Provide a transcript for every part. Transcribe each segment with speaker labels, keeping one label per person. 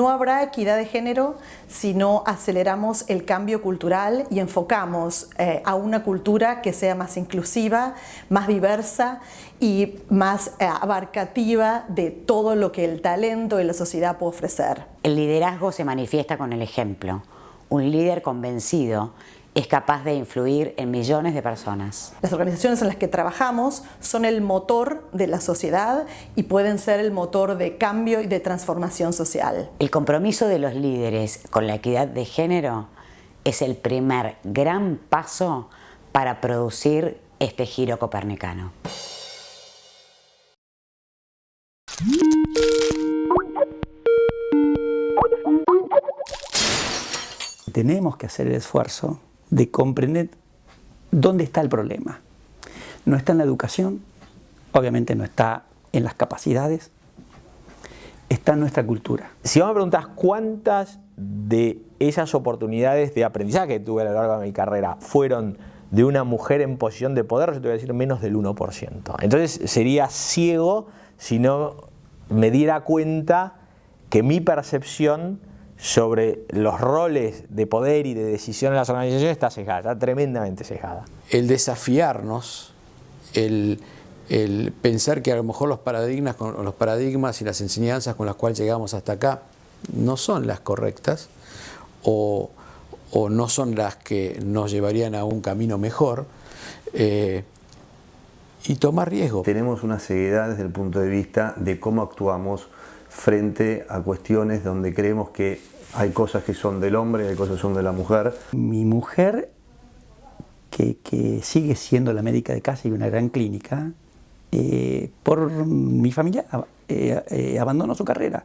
Speaker 1: No habrá equidad de género si no aceleramos el cambio cultural y enfocamos eh, a una cultura que sea más inclusiva, más diversa y más eh, abarcativa de todo lo que el talento y la sociedad puede ofrecer.
Speaker 2: El liderazgo se manifiesta con el ejemplo. Un líder convencido es capaz de influir en millones de personas.
Speaker 1: Las organizaciones en las que trabajamos son el motor de la sociedad y pueden ser el motor de cambio y de transformación social.
Speaker 2: El compromiso de los líderes con la equidad de género es el primer gran paso para producir este giro copernicano.
Speaker 3: Tenemos que hacer el esfuerzo de comprender dónde está el problema. No está en la educación, obviamente no está en las capacidades, está en nuestra cultura.
Speaker 4: Si vos me preguntas cuántas de esas oportunidades de aprendizaje que tuve a lo largo de mi carrera fueron de una mujer en posición de poder, yo te voy a decir menos del 1%. Entonces sería ciego si no me diera cuenta que mi percepción sobre los roles de poder y de decisión en las organizaciones está cejada, está tremendamente cejada.
Speaker 5: El desafiarnos, el, pensar que a lo mejor los paradigmas, los paradigmas y las enseñanzas con las cuales llegamos hasta acá no son las correctas o, no son las que nos llevarían a un camino mejor, eh, y tomar riesgo.
Speaker 6: Tenemos una ceguedad desde el punto de vista de cómo actuamos frente a cuestiones donde creemos que hay cosas que son del hombre y hay cosas que son de la mujer.
Speaker 3: Mi mujer, que, sigue siendo la médica de casa y una gran clínica, eh, por mi familia eh, eh, abandonó su carrera.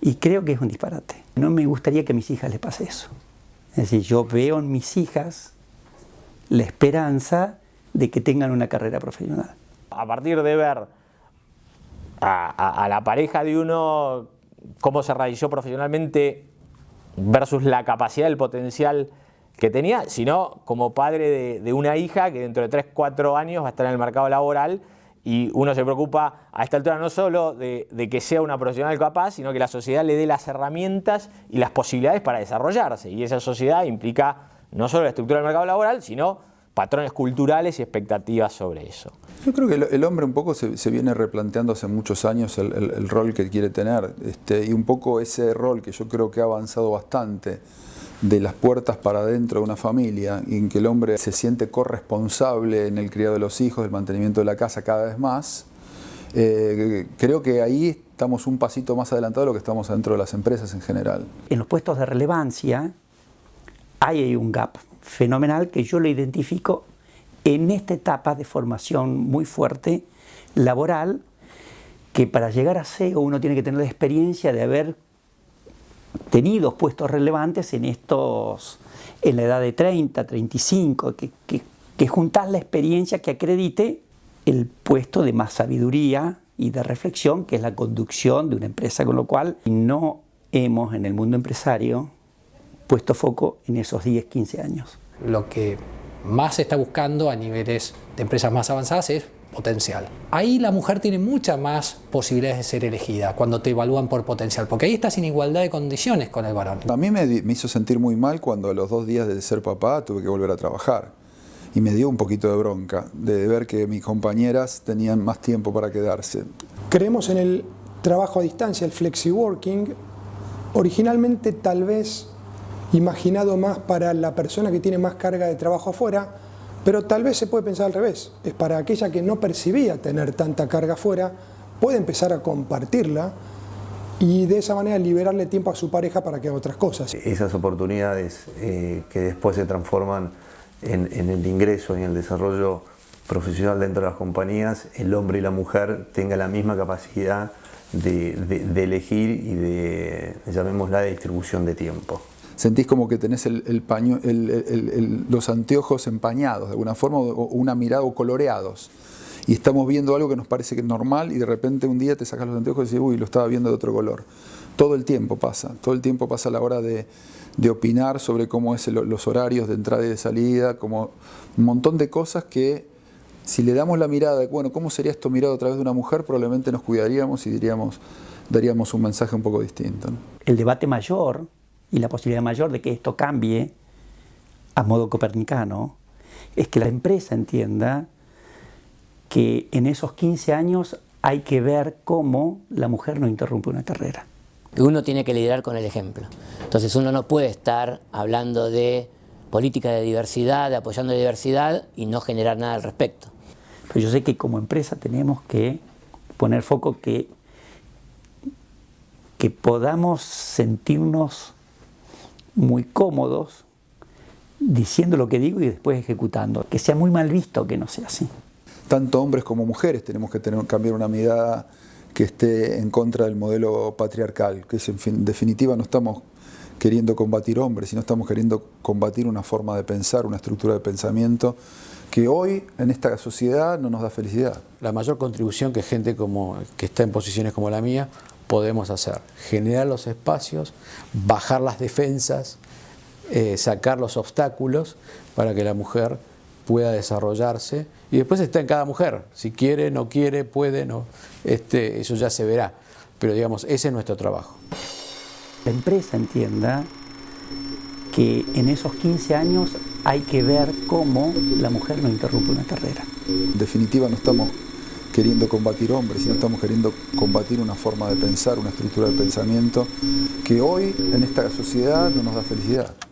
Speaker 3: Y creo que es un disparate. No me gustaría que a mis hijas les pase eso. Es decir, yo veo en mis hijas la esperanza de que tengan una carrera profesional.
Speaker 4: A partir de ver a, la pareja de uno cómo se realizó profesionalmente versus la capacidad, el potencial que tenía, sino como padre de, una hija que dentro de 3, 4 años va a estar en el mercado laboral y uno se preocupa a esta altura no solo de, que sea una profesional capaz, sino que la sociedad le dé las herramientas y las posibilidades para desarrollarse. Y esa sociedad implica no solo la estructura del mercado laboral, sino patrones culturales y expectativas sobre eso.
Speaker 7: Yo creo que el, hombre un poco se, viene replanteando hace muchos años el, rol que quiere tener este, y un poco ese rol que yo creo que ha avanzado bastante de las puertas para adentro de una familia y en que el hombre se siente corresponsable en el criado de los hijos, el mantenimiento de la casa cada vez más, eh, creo que ahí estamos un pasito más adelantado de lo que estamos dentro de las empresas en general.
Speaker 3: En los puestos de relevancia hay un gap fenomenal que yo lo identifico en esta etapa de formación muy fuerte laboral, que para llegar a CEO uno tiene que tener la experiencia de haber tenido puestos relevantes en estos, en la edad de 30, 35, que, que, que juntas la experiencia que acredite el puesto de más sabiduría y de reflexión, que es la conducción de una empresa, con lo cual no hemos en el mundo empresario puesto foco en esos 10, 15 años.
Speaker 8: Lo que más se está buscando a niveles de empresas más avanzadas es potencial. Ahí la mujer tiene muchas más posibilidades de ser elegida cuando te evalúan por potencial, porque ahí estás en igualdad de condiciones con el varón.
Speaker 7: A mí me, hizo sentir muy mal cuando a los dos días de ser papá tuve que volver a trabajar. Y me dio un poquito de bronca de ver que mis compañeras tenían más tiempo para quedarse.
Speaker 9: Creemos en el trabajo a distancia, el flexi working. Originalmente tal vez imaginado más para la persona que tiene más carga de trabajo afuera, pero tal vez se puede pensar al revés. Es para aquella que no percibía tener tanta carga afuera, puede empezar a compartirla y de esa manera liberarle tiempo a su pareja para que haga otras cosas.
Speaker 6: Esas oportunidades eh, que después se transforman en, el ingreso y en el desarrollo profesional dentro de las compañías, el hombre y la mujer tengan la misma capacidad de, de elegir y de, llamémosla, de distribución de tiempo
Speaker 7: sentís como que tenés el, paño, los anteojos empañados de alguna forma o una mirada o coloreados. Y estamos viendo algo que nos parece que es normal y de repente un día te sacas los anteojos y dices, uy, lo estaba viendo de otro color. Todo el tiempo pasa, todo el tiempo pasa a la hora de, opinar sobre cómo es los horarios de entrada y de salida, como un montón de cosas que si le damos la mirada de, bueno, ¿cómo sería esto mirado a través de una mujer? Probablemente nos cuidaríamos y diríamos, daríamos un mensaje un poco distinto.
Speaker 3: El debate mayor y la posibilidad mayor de que esto cambie a modo copernicano es que la empresa entienda que en esos 15 años hay que ver cómo la mujer no interrumpe una carrera.
Speaker 10: Uno tiene que liderar con el ejemplo. Entonces uno no puede estar hablando de política de diversidad, de apoyando la diversidad y no generar nada al respecto.
Speaker 3: Pero yo sé que como empresa tenemos que poner foco que, que podamos sentirnos muy cómodos diciendo lo que digo y después ejecutando. Que sea muy mal visto que no sea así.
Speaker 7: Tanto hombres como mujeres tenemos que tener, cambiar una mirada que esté en contra del modelo patriarcal, que es, en, definitiva no estamos queriendo combatir hombres, sino estamos queriendo combatir una forma de pensar, una estructura de pensamiento que hoy en esta sociedad no nos da felicidad.
Speaker 5: La mayor contribución que gente como, que está en posiciones como la mía podemos hacer, generar los espacios, bajar las defensas, eh, sacar los obstáculos para que la mujer pueda desarrollarse y después está en cada mujer, si quiere, no quiere, puede, no, este, eso ya se verá, pero digamos, ese es nuestro trabajo.
Speaker 3: La empresa entienda que en esos 15 años hay que ver cómo la mujer no interrumpe una carrera.
Speaker 7: En definitiva no estamos queriendo combatir hombres, sino estamos queriendo combatir una forma de pensar, una estructura de pensamiento que hoy en esta sociedad no nos da felicidad.